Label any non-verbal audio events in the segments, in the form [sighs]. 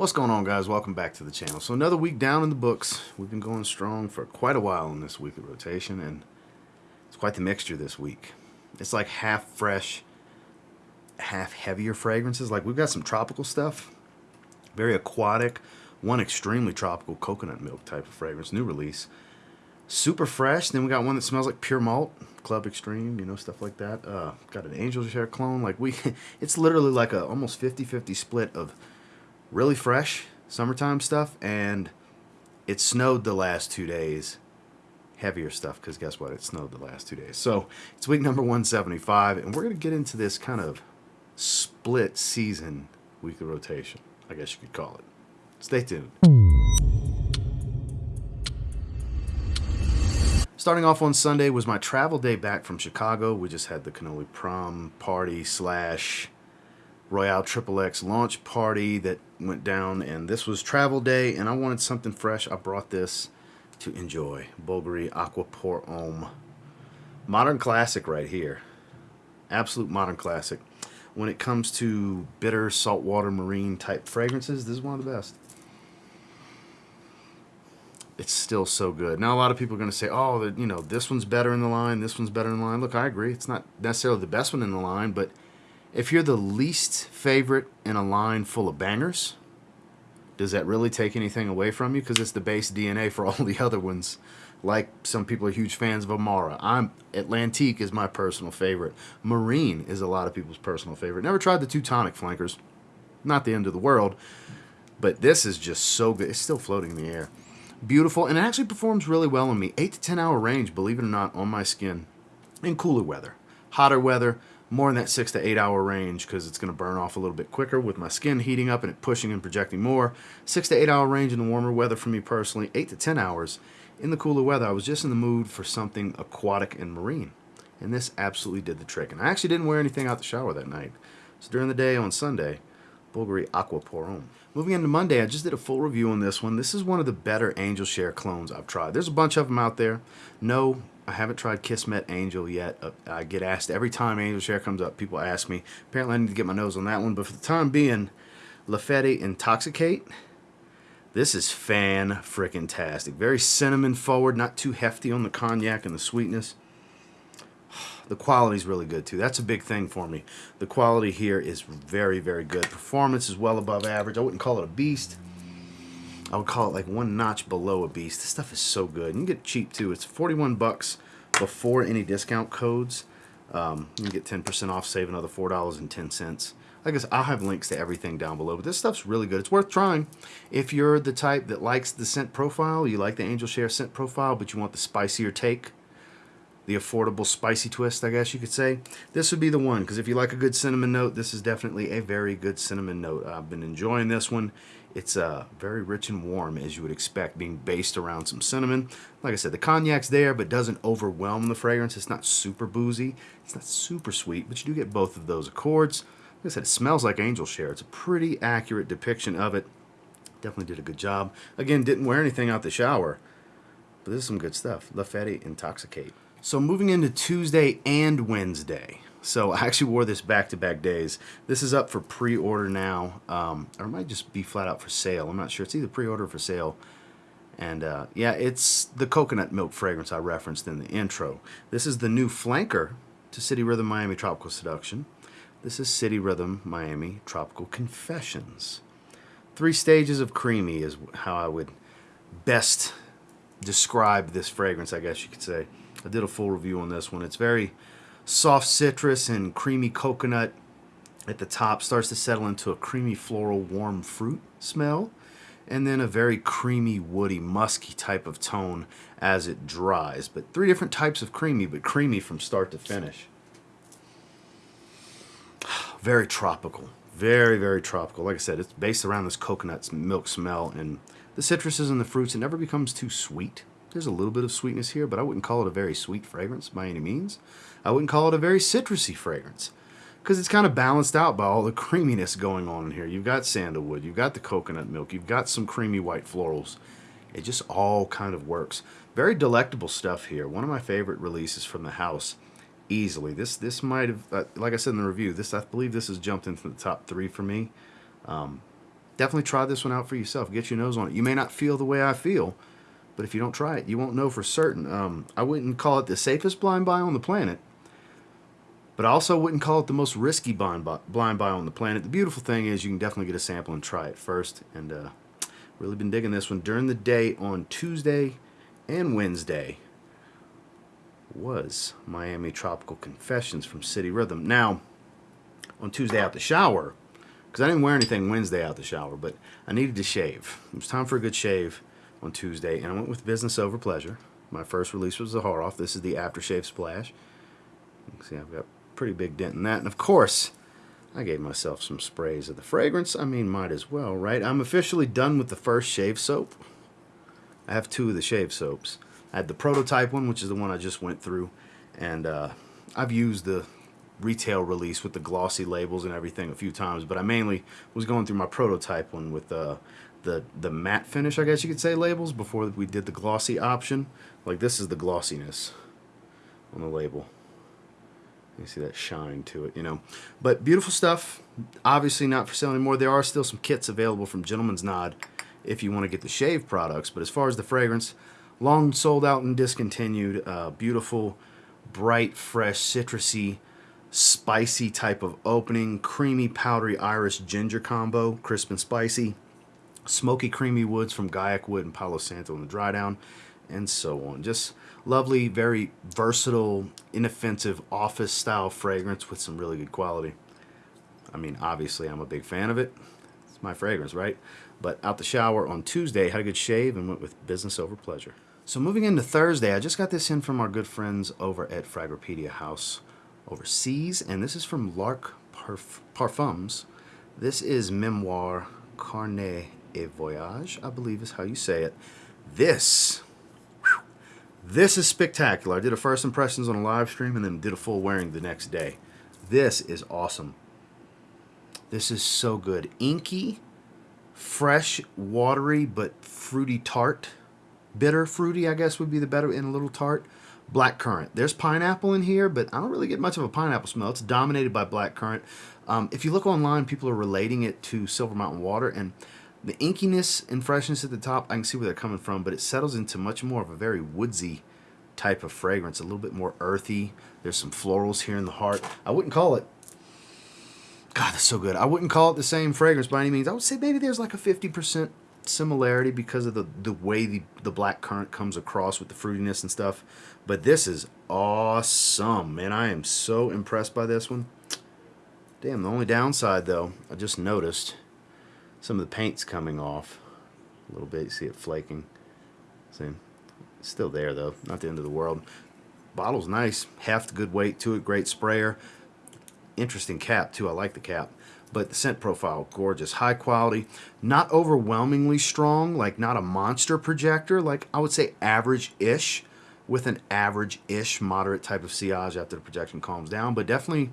What's going on guys? Welcome back to the channel. So another week down in the books. We've been going strong for quite a while in this weekly rotation and it's quite the mixture this week. It's like half fresh, half heavier fragrances. Like we've got some tropical stuff, very aquatic, one extremely tropical coconut milk type of fragrance, new release. Super fresh. Then we got one that smells like pure malt, Club Extreme, you know, stuff like that. Uh, got an Angel Share clone. Like we, [laughs] it's literally like a almost 50-50 split of really fresh summertime stuff and it snowed the last two days. Heavier stuff because guess what? It snowed the last two days. So it's week number 175 and we're going to get into this kind of split season weekly rotation i guess you could call it. Stay tuned. Starting off on Sunday was my travel day back from Chicago. We just had the cannoli prom party slash Royale Triple X launch party that went down, and this was travel day, and I wanted something fresh. I brought this to enjoy. Bulgari Aqua Pour Homme. Modern classic right here. Absolute modern classic. When it comes to bitter, saltwater, marine type fragrances, this is one of the best. It's still so good. Now, a lot of people are going to say, oh, you know, this one's better in the line, this one's better in the line. Look, I agree. It's not necessarily the best one in the line, but if you're the least favorite in a line full of bangers, does that really take anything away from you? Because it's the base DNA for [laughs] all the other ones. Like some people are huge fans of Amara. I'm Atlantique is my personal favorite. Marine is a lot of people's personal favorite. Never tried the Teutonic flankers. Not the end of the world. But this is just so good. It's still floating in the air. Beautiful. And it actually performs really well on me. 8 to 10 hour range, believe it or not, on my skin. In cooler weather. Hotter weather, more in that six to eight hour range because it's going to burn off a little bit quicker with my skin heating up and it pushing and projecting more. Six to eight hour range in the warmer weather for me personally. Eight to ten hours in the cooler weather. I was just in the mood for something aquatic and marine. And this absolutely did the trick. And I actually didn't wear anything out the shower that night. So during the day on Sunday, Bulgari Aqua Pour Homme. Moving into Monday, I just did a full review on this one. This is one of the better Angel Share clones I've tried. There's a bunch of them out there. No I haven't tried Kismet Angel yet. Uh, I get asked every time Angel Share comes up, people ask me. Apparently I need to get my nose on that one, but for the time being, La Fête Intoxicate. This is fan freaking tastic. Very cinnamon forward, not too hefty on the cognac and the sweetness. The quality is really good too. That's a big thing for me. The quality here is very, very good. Performance is well above average. I wouldn't call it a beast. I would call it like one notch below a beast. This stuff is so good. And you get cheap too. It's 41 bucks before any discount codes. Um, you get 10% off, save another $4.10. I guess I'll have links to everything down below, but this stuff's really good. It's worth trying. If you're the type that likes the scent profile, you like the Angel Share scent profile, but you want the spicier take, the affordable spicy twist, I guess you could say, this would be the one. Because if you like a good cinnamon note, this is definitely a very good cinnamon note. I've been enjoying this one. It's uh, very rich and warm, as you would expect, being based around some cinnamon. Like I said, the cognac's there, but doesn't overwhelm the fragrance. It's not super boozy. It's not super sweet, but you do get both of those accords. Like I said, it smells like angel share. It's a pretty accurate depiction of it. Definitely did a good job. Again, didn't wear anything out the shower, but this is some good stuff. La Intoxicate. So moving into Tuesday and Wednesday. So I actually wore this back-to-back -back days. This is up for pre-order now, um, or it might just be flat out for sale. I'm not sure. It's either pre-order or for sale. And uh, yeah, it's the coconut milk fragrance I referenced in the intro. This is the new flanker to City Rhythm Miami Tropical Seduction. This is City Rhythm Miami Tropical Confessions. Three stages of creamy is how I would best describe this fragrance, I guess you could say. I did a full review on this one. It's very soft citrus and creamy coconut at the top. Starts to settle into a creamy floral warm fruit smell and then a very creamy woody musky type of tone as it dries. But three different types of creamy but creamy from start to finish. [sighs] Very tropical. Very very tropical. Like I said it's based around this coconut milk smell and the citruses and the fruits it never becomes too sweet there's a little bit of sweetness here, but I wouldn't call it a very sweet fragrance by any means. I wouldn't call it a very citrusy fragrance because it's kind of balanced out by all the [laughs] creaminess going on in here. You've got sandalwood, you've got the coconut milk, you've got some creamy white florals. It just all kind of works. Very delectable stuff here. One of my favorite releases from the house, easily. This this might have, uh, like I said in the review, this I believe this has jumped into the top three for me. Um, definitely try this one out for yourself. Get your nose on it. You may not feel the way I feel, but if you don't try it, you won't know for certain. Um, I wouldn't call it the safest blind buy on the planet, but I also wouldn't call it the most risky blind buy, blind buy on the planet. The beautiful thing is you can definitely get a sample and try it first. And uh, really been digging this one during the day on Tuesday and Wednesday was Miami Tropical Confessions from City Rhythm. Now, on Tuesday out the shower, because I didn't wear anything Wednesday out the shower, but I needed to shave. It was time for a good shave on Tuesday, and I went with Business Over Pleasure. My first release was the Horoff. This is the aftershave splash. See I've got pretty big dent in that. And of course, I gave myself some sprays of the fragrance. I mean, might as well, right? I'm officially done with the first shave soap. I have two of the shave soaps. I had the prototype one, which is the one I just went through, and uh, I've used the retail release with the glossy labels and everything a few times, but I mainly was going through my prototype one with uh, the the matte finish, I guess you could say, labels before we did the glossy option. Like this is the glossiness on the label. You see that shine to it, you know. But beautiful stuff. Obviously not for sale anymore. There are still some kits available from Gentleman's Nod if you want to get the shave products. But as far as the fragrance, long sold out and discontinued. Uh, beautiful, bright, fresh, citrusy, spicy type of opening. Creamy, powdery iris, ginger combo, crisp and spicy. Smoky, creamy woods from Guaiac Wood and Palo Santo in the dry down, and so on. Just lovely, very versatile, inoffensive office style fragrance with some really good quality. I mean, obviously, I'm a big fan of it. It's my fragrance, right? But out the shower on Tuesday, had a good shave and went with business over pleasure. So moving into Thursday, I just got this in from our good friends over at Fragropedia House overseas, and this is from Lark Parf Parfums. This is Memoir Carnet et Voyage, I believe is how you say it. This, whew, this is spectacular. I did a first impressions on a live stream and then did a full wearing the next day. This is awesome. This is so good. Inky, fresh, watery, but fruity tart bitter fruity, I guess would be the better in a little tart. Black currant. There's pineapple in here, but I don't really get much of a pineapple smell. It's dominated by black currant. Um, if you look online, people are relating it to Silver Mountain Water, and the inkiness and freshness at the top, I can see where they're coming from, but it settles into much more of a very woodsy type of fragrance, a little bit more earthy. There's some florals here in the heart. I wouldn't call it God, that's so good. I wouldn't call it the same fragrance by any means. I would say maybe there's like a 50% similarity because of the, the way the, the black currant comes across with the fruitiness and stuff. But this is awesome, man. I am so impressed by this one. Damn, the only downside, though, I just noticed some of the paint's coming off a little bit. You see it flaking. See, it's still there, though. Not the end of the world. Bottle's nice. The good weight to it. Great sprayer. Interesting cap, too. I like the cap but the scent profile gorgeous high quality not overwhelmingly strong like not a monster projector like i would say average-ish with an average-ish moderate type of sillage after the projection calms down but definitely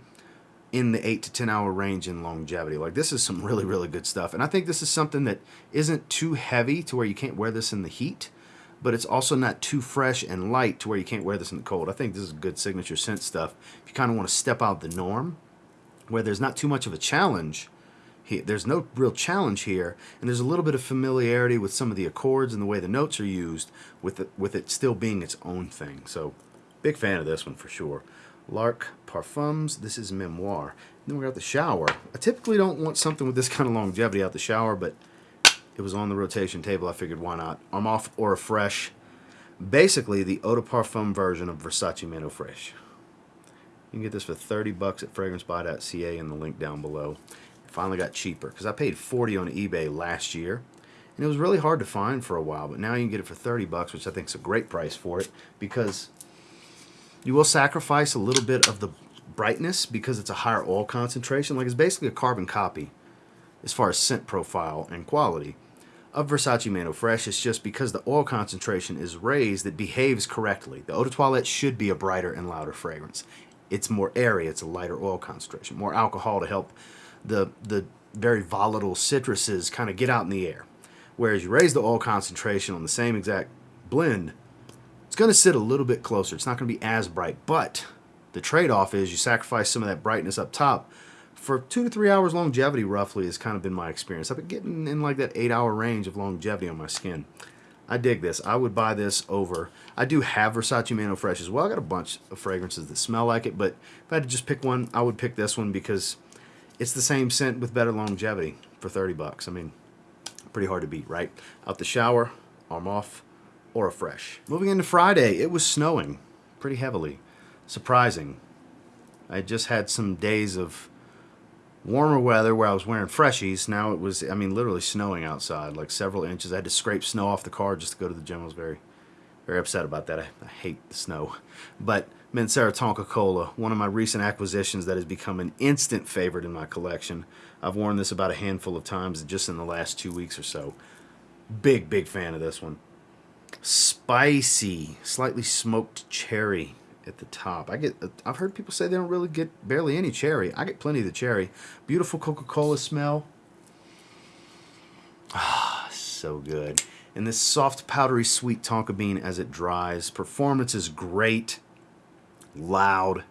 in the 8 to 10 hour range in longevity like this is some really really good stuff and i think this is something that isn't too heavy to where you can't wear this in the heat but it's also not too fresh and light to where you can't wear this in the cold i think this is good signature scent stuff if you kind of want to step out the norm where there's not too much of a challenge. There's no real challenge here, and there's a little bit of familiarity with some of the accords and the way the notes are used, with it, with it still being its own thing. So, big fan of this one for sure. Lark Parfums, this is Memoir. Then we got the shower. I typically don't want something with this kind of longevity out the shower, but it was on the rotation table. I figured why not? Armaf Aura Fresh. Basically, the Eau de Parfum version of Versace Men Fresh. You can get this for 30 bucks at fragrancebuy.ca in the link down below. It finally got cheaper because I paid 40 on eBay last year. And it was really hard to find for a while, but now you can get it for 30 bucks, which I think is a great price for it because you will sacrifice a little bit of the brightness because it's a higher oil concentration. Like it's basically a carbon copy as far as scent profile and quality of Versace Men Fresh. It's just because the oil concentration is raised, it behaves correctly. The Eau de Toilette should be a brighter and louder fragrance it's more airy, it's a lighter oil concentration, more alcohol to help the, the very volatile citruses kind of get out in the air. Whereas you raise the oil concentration on the same exact blend, going to sit a little bit closer. It's not going to be as bright, but the trade-off is you sacrifice some of that brightness up top for two to three hours longevity, roughly, has kind of been my experience. I've been getting in like that eight hour range of longevity on my skin. I dig this. I would buy this over. I do have Versace Mano Fresh as well. I got a bunch of fragrances that smell like it, but if I had to just pick one, I would pick this one because it's the same scent with better longevity for 30 bucks. I mean, pretty hard to beat, right? Out the shower, Armaf, Aura Fresh. Moving into Friday, it was snowing pretty heavily. Surprising. I just had some days of warmer weather where I was wearing freshies. Now it was, I mean, literally snowing outside, like several inches. I had to scrape snow off the car just to go to the gym. I was very, very upset about that. I, I hate the snow. But Mancera Tonka Cola, one of my recent acquisitions that has become an instant favorite in my collection. I've worn this about a handful of times just in the last two weeks or so. Big, big fan of this one. Spicy, slightly smoked cherry at the top. I get I've heard people say they don't really get barely any cherry. I get plenty of the cherry. Beautiful Coca-Cola smell. Ah, so good. And this soft, powdery, sweet tonka bean as it dries. Performance is great. Loud.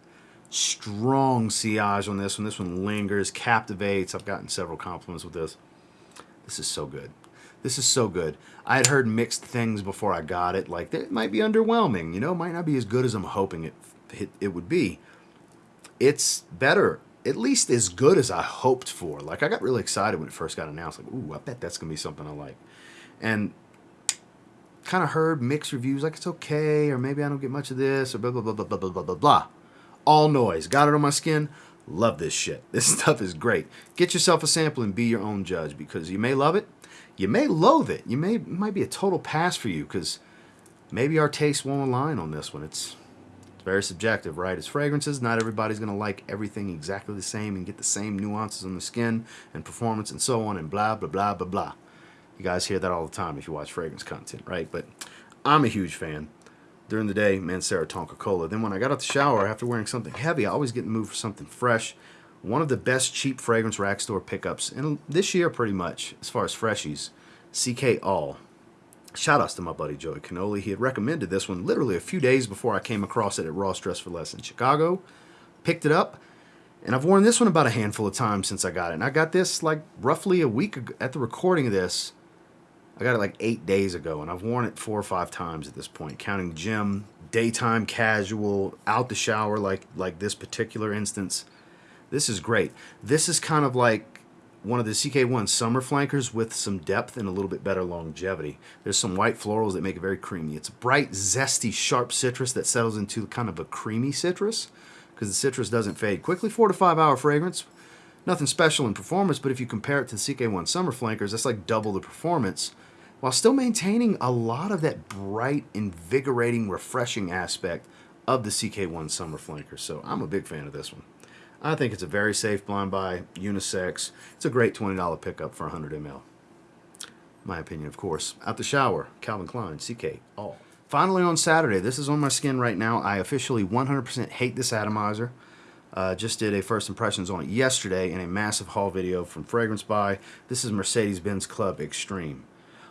Strong sillage on this one. This one lingers, captivates. I've gotten several compliments with this. This is so good. This is so good. I had heard mixed things before I got it. Like, it might be underwhelming. You know, might not be as good as I'm hoping it, it, it would be. It's better, at least as good as I hoped for. Like, I got really excited when it first got announced. Like, ooh, I bet that's to be something I like. And kind of heard mixed reviews like it's okay, or maybe I don't get much of this, or blah, blah, blah, blah, blah, blah, blah, blah. All noise. Got it on my skin. Love this shit. [laughs] This stuff is great. Get yourself a sample and be your own judge because you may love it you may loathe it. You may it might be a total pass for you because maybe our tastes won't align on this one. It's it's very subjective, right? It's fragrances. Not everybody's gonna like everything exactly the same and get the same nuances on the skin and performance and so on and blah blah blah blah blah. You guys hear that all the time if you watch fragrance content, right? But I'm a huge fan. During the day, Mancera Tonka Cola. Then when I got out the shower after wearing something heavy, I always get in the mood for something fresh. One of the best cheap fragrance rack store pickups and this year pretty much as far as freshies. Ck all. Shout outs to my buddy joey canoli. He had recommended this one literally a few days before i came across it at ross dress for less in chicago. Picked it up and i've worn this one about a handful of times since i got it. And i got this like roughly a week ago, at the recording of this i got it like eight days ago and i've worn it four or five times at this point counting gym daytime casual out the shower like like this particular instance this is great. This is kind of like one of the CK1 summer flankers with some depth and a little bit better longevity. There's some white florals that make it very creamy. It's a bright, zesty, sharp citrus that settles into kind of a creamy citrus because the citrus doesn't fade quickly. Four to five hour fragrance. Nothing special in performance, but if you compare it to the CK1 summer flankers, that's like double the performance while still maintaining a lot of that bright, invigorating, refreshing aspect of the CK1 summer Flanker. So I'm a big fan of this one. I think it's a very safe blind buy, unisex. It's a great $20 pickup for 100 ml. My opinion, of course. Out the shower, Calvin Klein, CK, all. Finally on Saturday, this is on my skin right now. I officially 100% hate this atomizer. Uh, just did a first impressions on it yesterday in a massive haul video from Fragrance Buy. This is Mercedes-Benz Club Extreme.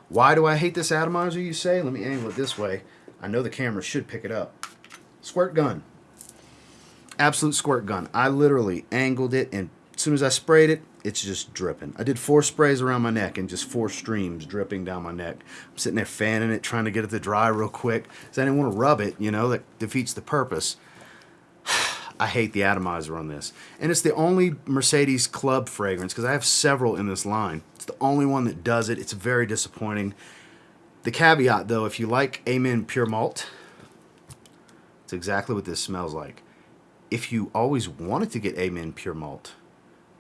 Why do I hate this atomizer, you say? Let me angle it this way. I know the camera should pick it up. Squirt gun absolute squirt gun. I literally angled it, and as soon as I sprayed it, it's just dripping. I did four sprays around my neck and just four streams dripping down my neck. I'm sitting there fanning it, trying to get it to dry real quick because I didn't want to rub it, you know, that defeats the purpose. I hate the atomizer on this. And it's the only Mercedes Club fragrance because I have several in this line. It's the only one that does it. It's very disappointing. The caveat, though, if you like Amen Pure Malt, it's exactly what this smells like if you always wanted to get Amen Pure Malt,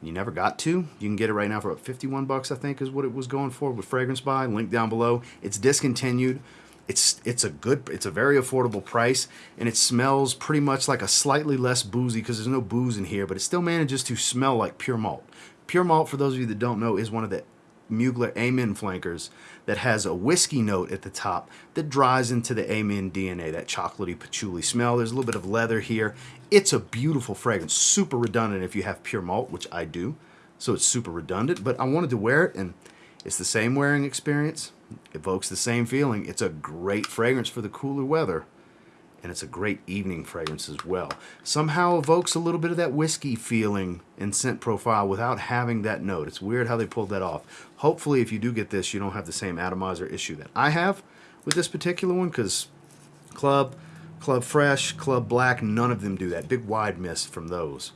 you never got to, you can get it right now for about 51 bucks, I think is what it was going for with Fragrance Buy. Link down below. It's discontinued. It's it's a good, it's a very affordable price, and it smells pretty much like a slightly less boozy because there's no booze in here, but it still manages to smell like pure malt. Pure malt, for those of you that don't know, is one of the Mugler Amen flankers that has a whiskey note at the top that dries into the Amen DNA, that chocolatey patchouli smell. There's a little bit of leather here. It's a beautiful fragrance, super redundant if you have pure malt, which I do. So it's super redundant, but I wanted to wear it and it's the same wearing experience. Evokes the same feeling. It's a great fragrance for the cooler weather. and it's a great evening fragrance as well. Somehow evokes a little bit of that whiskey feeling in scent profile without having that note. It's weird how they pulled that off. Hopefully, if you do get this, you don't have the same atomizer issue that I have with this particular one because Club, Club Fresh, Club Black, none of them do that. Big wide miss from those.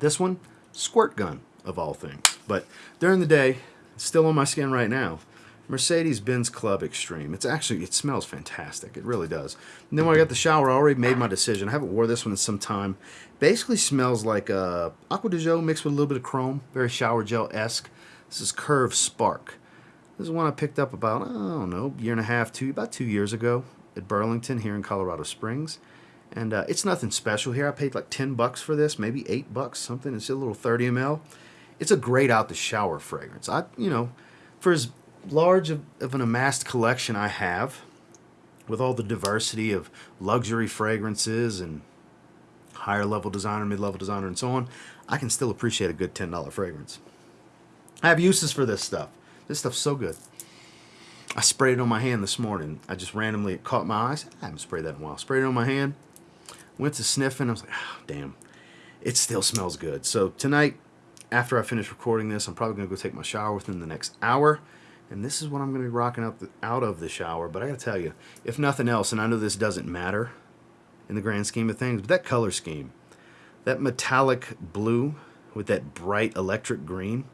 This one, squirt gun of all things. But during the day, still on my skin right now. Mercedes-Benz Club Extreme. It's actually, it smells fantastic. It really does. And then when I got the shower, I already made my decision. I haven't wore this one in some time. Basically smells like uh, Acqua di Gio mixed with a little bit of chrome. Very shower gel-esque. This is Curve Spark. This is one I picked up about, I don't know, year and a half, two, about two years ago at Burlington here in Colorado Springs. And uh, it's nothing special here. I paid like 10 bucks for this, maybe 8 bucks, something. It's a little 30 ml. It's a great out the shower fragrance. I, you know, for as large of, of an amassed collection I have, with all the diversity of luxury fragrances and higher level designer, mid level designer, and so on, I can still appreciate a good $10 fragrance. I have uses for this stuff. This stuff's so good. I sprayed it on my hand this morning. I just randomly it caught my eyes. I haven't sprayed that in a while. Sprayed it on my hand. Went to sniffing. I was like, oh, damn. It still smells good. So tonight, after I finish recording this, I'm probably going to go take my shower within the next hour. And this is what I'm going to be rocking out, the, out of the shower. But I got to tell you, if nothing else, and I know this doesn't matter in the grand scheme of things, but that color scheme, that metallic blue with that bright electric green,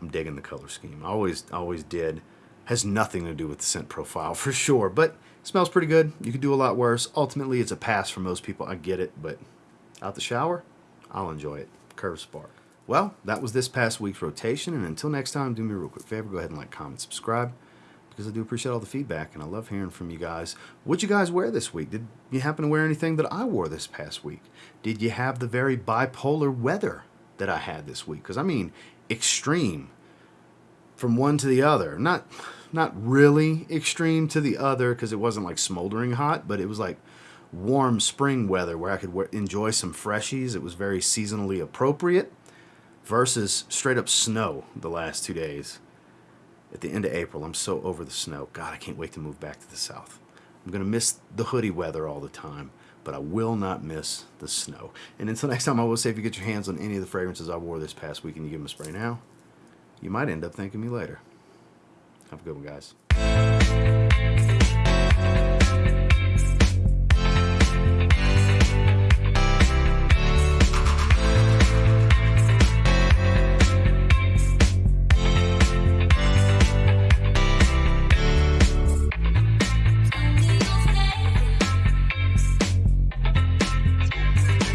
I'm digging the color scheme. I always, always did. Has nothing to do with the scent profile [laughs] for sure, but smells pretty good. You could do a lot worse. Ultimately, it's a pass for most people. I get it, but out the shower, I'll enjoy it. Curve Spark. Well, that was this past week's rotation, and until next time, do me a real quick favor. Go ahead and like, comment, subscribe, because I do appreciate all the feedback, and I love hearing from you guys. What'd you guys wear this week? Did you happen to wear anything that I wore this past week? Did you have the very bipolar weather that I had this week? Because, I mean, extreme from one to the other. Not, not really extreme to the other, because it wasn't like smoldering hot, but it was like warm spring weather where I could enjoy some freshies. It was very seasonally appropriate versus straight up snow the last two days. At the end of April, I'm so over the snow. God, I can't wait to move back to the south. I'm going to miss the hoodie weather all the time, but I will not miss the snow. And until next time, I will say if you get your hands on any of the fragrances I wore this past week and you give them a spray now, you might end up thanking me later. Have a good one, guys.